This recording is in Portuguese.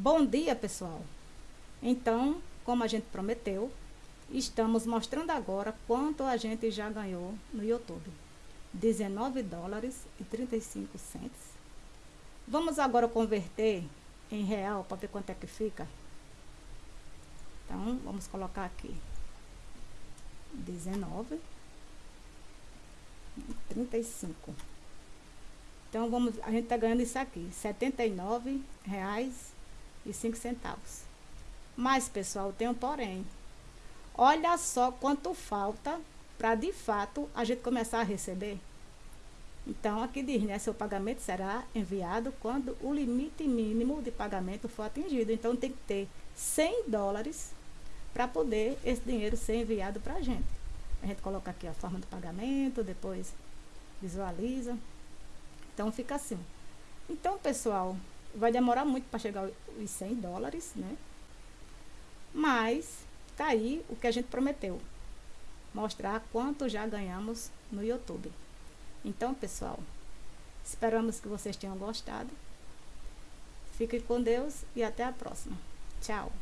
Bom dia, pessoal! Então, como a gente prometeu, estamos mostrando agora quanto a gente já ganhou no YouTube. 19 dólares e 35 centos. Vamos agora converter em real para ver quanto é que fica. Então, vamos colocar aqui 19 35. Então, vamos, a gente está ganhando isso aqui, R$ 79,05. Mas, pessoal, tem um porém. Olha só quanto falta para, de fato, a gente começar a receber. Então, aqui diz, né? Seu pagamento será enviado quando o limite mínimo de pagamento for atingido. Então, tem que ter 100 dólares para poder esse dinheiro ser enviado para a gente. A gente coloca aqui a forma do pagamento, depois visualiza. Então fica assim. Então, pessoal, vai demorar muito para chegar os 100 dólares, né? Mas tá aí o que a gente prometeu. Mostrar quanto já ganhamos no YouTube. Então, pessoal, esperamos que vocês tenham gostado. Fique com Deus e até a próxima. Tchau.